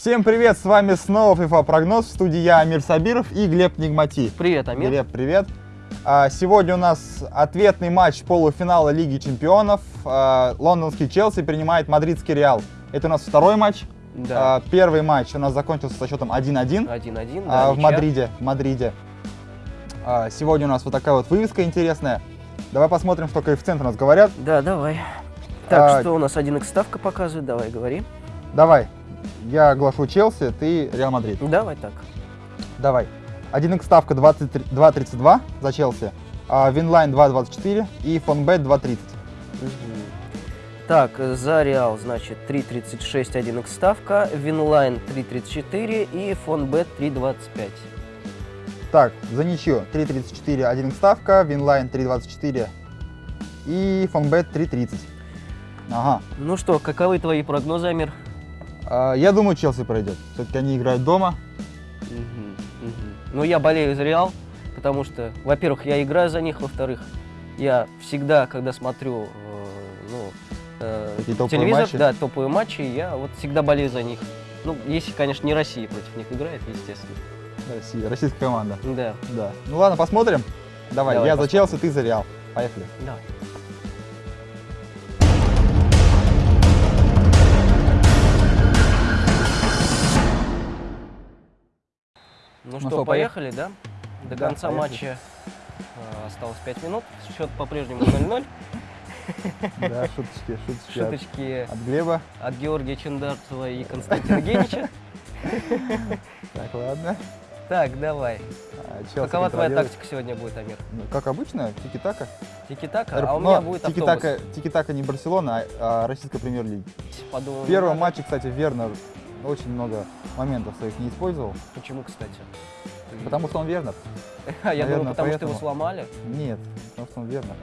Всем привет, с вами снова FIFA прогноз, в студии я, Амир Сабиров и Глеб Нигмати. Привет, Амир. Глеб, привет. А, Сегодня у нас ответный матч полуфинала Лиги Чемпионов. А, Лондонский Челси принимает Мадридский Реал. Это у нас второй матч. Да. А, Первый матч у нас закончился со счетом 1-1 1-1, а, да, в ничья. Мадриде. в Мадриде. Сегодня у нас вот такая вот вывеска интересная. Давай посмотрим, что коэффициенты у нас говорят. Да, давай. Так, А, что у нас 1x ставка показывает? Давай, говори. Давай, я оглашу Челси, ты Реал Мадрид. Давай так. Давай. 1x ставка 23 2.32 за Челси, а Winline 2.24 и Фонбет 2.30. Мгм. Так, за Реал, значит, 3.36 1x ставка, Winline 3.34 и Фонбет 3.25. Так, за ничью 3.34 1x ставка, Winline 3.24 и Фонбет 3.30. Ага. Ну что, каковы твои прогнозы, Амир? А, я думаю, Челси пройдет. Все-таки они играют дома. Мгм, мгм. Ну, я болею за Реал, потому что, во-первых, я играю за них, во-вторых, я всегда, когда смотрю э, ну, э, телевизор, матчи? да, топовые матчи, я вот всегда болею за них. Ну, если, конечно, не Россия против них играет, естественно. Россия, российская команда. Да, Да. Ну ладно, посмотрим. Давай, Давай я за посмотрим. Челси, ты за Реал. Поехали. да. Ну, Ну что, поехали, да? До Да, конца поехали. матча э, осталось 5 минут. Счет по-прежнему 0-0. Да, шуточки, шуточки. от- Шуточки От Глеба. от Георгия Чендарцева и Константина Генича. Так, ладно. Так, давай. А, Челси Какова твоя тактика сегодня будет, Амир? Ну, Как обычно, тики-така. Тики-така? А у но меня будет тики-така, тики-така не Барселона, а, а российская премьер-лига. Подумал, В первом матче, кстати, Вернер очень много моментов своих не использовал, Почему, кстати? Потому что он Вернер. Я наверное, потому что его сломали. Нет, потому что он Вернер.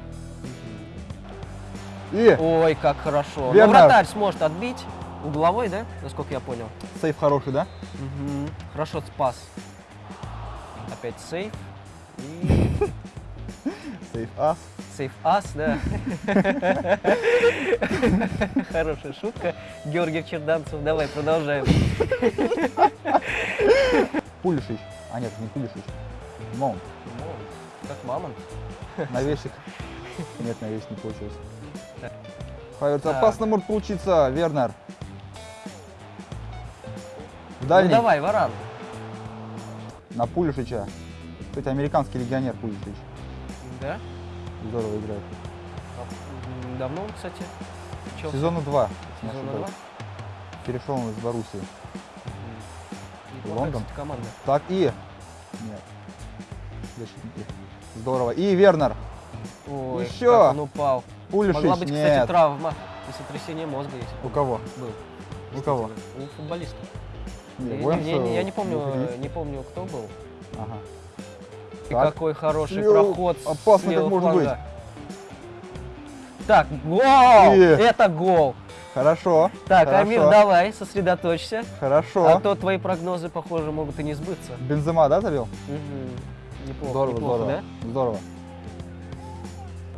И Ой, как хорошо. Вернер. Но вратарь сможет отбить. Угловой, да? Насколько я понял. сейф хороший, да? Мгм. Хорошо спас. Опять сейф. И Сейф ас. сейф ас, да. Хорошая шутка. Георгий Черданцев. Давай, продолжаем. Пулишич. А нет, не Пулишич. Маунт. Как мамонт. Навесик. Нет, навесик не получилось. Так. опасно может получиться, Вернер. Ну дальний. давай, Варан. На Пулишича. Кстати, американский легионер Пулишич. Да? Здорово играет. А, Давно он, кстати, чё? Сезона 2. Сезона два? Перешел он из Боруссии. Неплохая, Лондон. команда. Так, и... Нет. Защитники. Здорово. И Вернер. Ой, Еще. как он упал. Пулишич. Могла быть, Нет. кстати, травма и сотрясение мозга, если У кого? был. У кого? У футболиста. Не, Я, я я не помню, не помню, кто был. Ага. И Так. какой хороший Лёв, проход опасно как может фланга. быть. Так, гол! И- Это гол! Хорошо. Так, хорошо, Амир, давай, сосредоточься. Хорошо. А то твои прогнозы, похоже, могут и не сбыться. Бензема, да, забил? Мгм. Неплохо, здорово, неплохо, здорово. Здорово. да?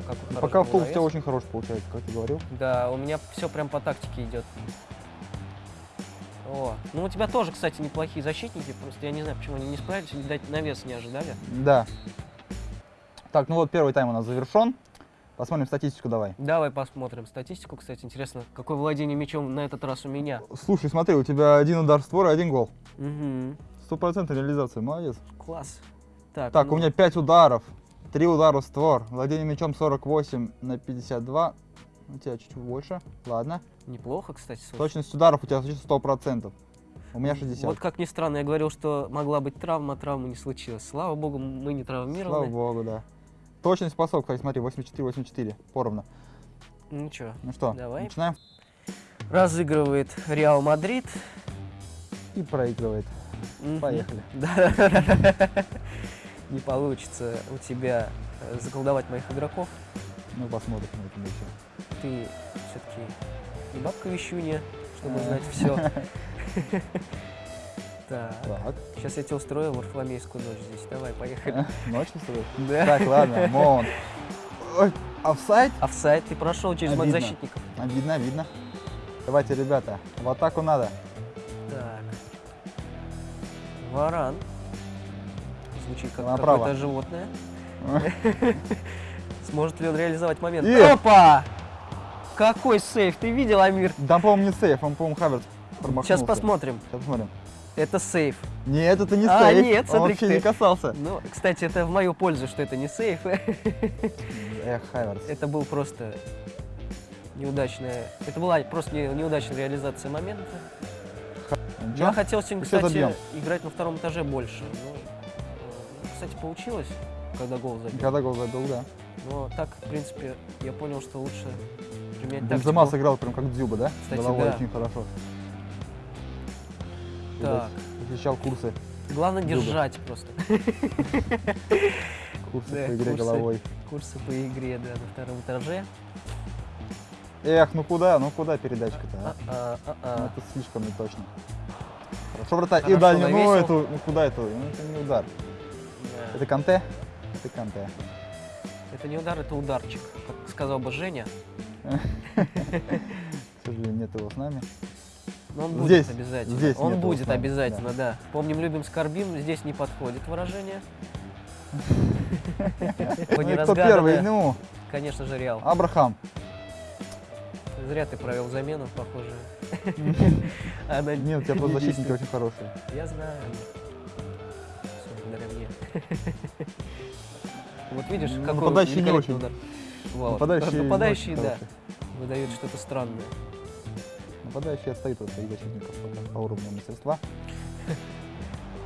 Ну, хороший Пока автобус у тебя очень хороший получается, как ты говорил. Да, у меня все прям по тактике идет. О, ну у тебя тоже, кстати, неплохие защитники, просто я не знаю, почему они не справились, видать, навес не ожидали. Да. Так, ну вот первый тайм у нас завершен. Посмотрим статистику давай. Давай посмотрим статистику, кстати, интересно, какое владение мячом на этот раз у меня. Слушай, смотри, у тебя один удар в створ и один гол. Угу, Стопроцентная реализация, молодец. класс. Так, Так, ну, у меня 5 ударов, 3 удара в створ, владение мячом 48 на 52. У тебя чуть-чуть больше, ладно. неплохо, кстати. слушай. Точность ударов у тебя 100%. У меня 60. Вот как ни странно, я говорил, что могла быть травма, а травмы не случилось. Слава богу, мы не Слава травмированы. богу, да. Точность пасов, кстати, смотри, 84-84, поровну. Ничего. Ну что, Давай. начинаем? Разыгрывает Реал Мадрид. И проигрывает. Мгм. Поехали. Да. Не получится у тебя э, заколдовать моих игроков. Ну, посмотрим на этом еще. Ты все-таки не бабка вещунья, чтобы А. знать все. Так, Так. сейчас я тебе устрою варфоломейскую ночь здесь. Давай, поехали. Ночь устроишь? Да. Так, ладно, Моун. Ой, офсайд? Офсайд ты прошел через Обидно. защитников. А, Видно, видно. Давайте, ребята, в атаку надо. Так. Варан. Звучит как какое-то животное. Сможет ли он реализовать момент? Опа! Какой сейф! Ты видел, Амир? Да, по-моему, не сейф, он, по-моему, Хаверс промахнулся. Сейчас посмотрим. Сейчас посмотрим. Это сейф. Нет, это не А, сейф. нет, он смотри, вообще ты. не касался. Ну, кстати, это в мою пользу, что это не сейф. Эх, Хаверс. Это был просто неудачная... Это была просто не- неудачная реализация момента. Ничего? Я хотел сегодня, кстати, играть на втором этаже больше. но, э, кстати, получилось, когда гол забил. Когда гол забил, да. Но так, в принципе, я понял, что лучше применять Бензема тактику. сыграл прям как Дзюба, да? Кстати, Головой да. очень хорошо. Так, Защищал курсы, главное Дзюба. держать просто. курсы Да, по игре курсы. головой. Курсы по игре, да, на втором этаже. Эх, ну куда, ну куда передачка-то, а? А, а, а, Ну, это слишком не точно. Хорошо, вратарь. И дальний, ну эту, ну куда это? Ну это не удар. Да. Это Канте? Это Канте. Это не удар, это ударчик, как сказал бы Женя. К сожалению, нет его с нами. Но он будет Здесь, обязательно. здесь он будет нами, обязательно, да. Помним, любим, скорбим. Здесь не подходит выражение. Ну кто первый? Ну, Конечно же, Реал. Абрахам. Зря ты провел замену, похоже. Она Нет, у тебя просто защитники очень хорошие. Я знаю. Всё благодаря мне. Вот видишь, Ну, какой не очень. удар. Не Нападающие, очень да, хорошие. выдают что-то странное. Нападающие отстают от своих защитников пока по уровню мастерства.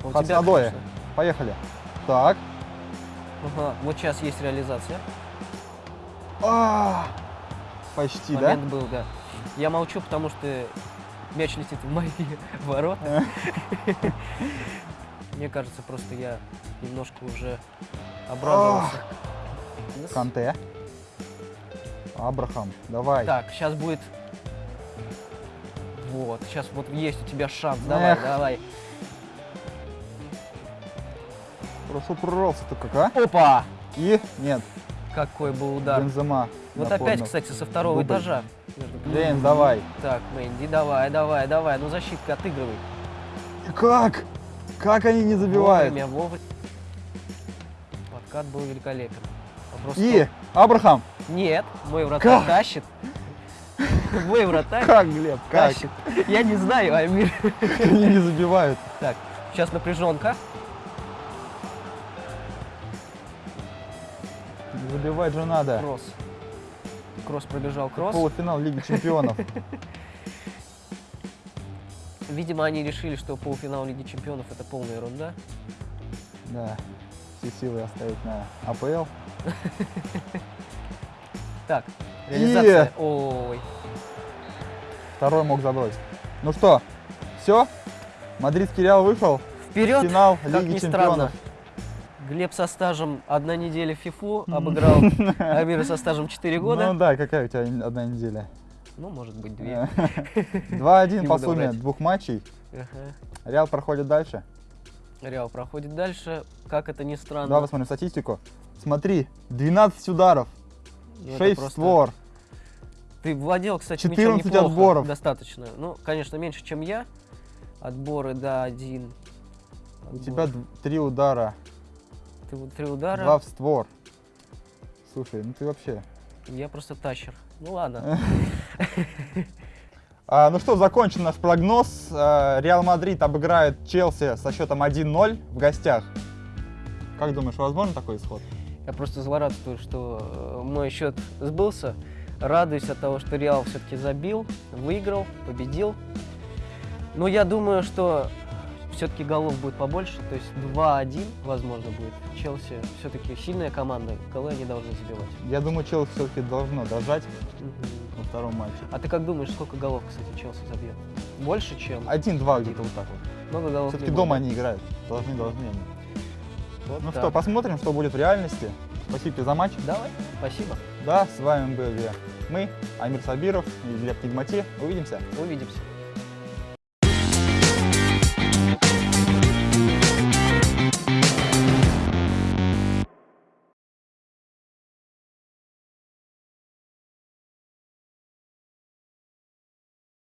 А конечно. Поехали. Так. Ага, вот сейчас есть реализация. А, Почти, да? Момент был, да. Я молчу, потому что мяч летит в мои ворота. Мне кажется, просто я немножко уже обрадовался. Ну, с- Канте. Абрахам, давай. Так, сейчас будет... Вот, сейчас вот есть у тебя шанс. Давай, Эх. давай. Хорошо прорвался ты как, а? Опа! И нет, Какой был удар. Бензема. Вот напомнил. опять, кстати, со второго Дубль. этажа. Джеймс, давай. Так, Мэнди, давай, давай, давай. Ну, защитка отыгрывай. Как? Как они не забивают? Вовремя, вовремя. Подкат был великолепен. Вопрос И Абрахам. Нет, мой вратарь Как? тащит. Мой вратарь Как, Глеб, как? тащит. Я не знаю, Амир. Они не забивают? Так, сейчас напряженка. Забивать же надо. Кросс. Кросс пробежал кросс. Полуфинал Лиги Чемпионов. Видимо, они решили, что полуфинал Лиги Чемпионов это полная ерунда. Да. Все силы оставить на АПЛ. Так, реализация. И- Ой. Второй мог забросить. Ну что, все? Мадридский Реал вышел Вперед! финал Как Лиги ни Чемпионов. странно. Глеб со стажем одна неделя в ФИФУ обыграл Амира со стажем 4 года. Ну да, какая у тебя одна неделя? Ну, может быть, две. 2-1 Не по сумме двух матчей. Реал проходит дальше. Реал проходит дальше. Как это ни странно. Давай посмотрим статистику. Смотри, 12 ударов, Ну, это 6 просто- створ. Ты владел, кстати, 14 мячом неплохо, отборов. Достаточно. Ну, конечно, меньше, чем я. Отборы, да, один. У Отбор. тебя 3 удара, Ты три удара. 2 в створ. Слушай, ну ты вообще... Я просто тащер. Ну ладно. А, ну что, закончен наш прогноз. А, Реал Мадрид обыграет Челси со счетом 1-0 в гостях. Как думаешь, возможен такой исход? Я просто злорадствую, что э, мой счет сбылся. Радуюсь от того, что Реал все-таки забил, выиграл, победил. Но я думаю, что все-таки голов будет побольше, то есть 2-1, возможно, будет. Челси все-таки сильная команда, голы они должны забивать. Я думаю, Челси все-таки должно дожать во втором матче. А ты как думаешь, сколько голов, кстати, Челси забьет? Больше, чем? 1-2 где-то вот так вот. Много голов Все-таки дома они играют. Должны, должны они. Вот Ну так. что, посмотрим, что будет в реальности. Спасибо тебе за матч. Давай, спасибо. Да, с вами были мы, Амир Сабиров и Глеб Нигмати. Увидимся. Увидимся.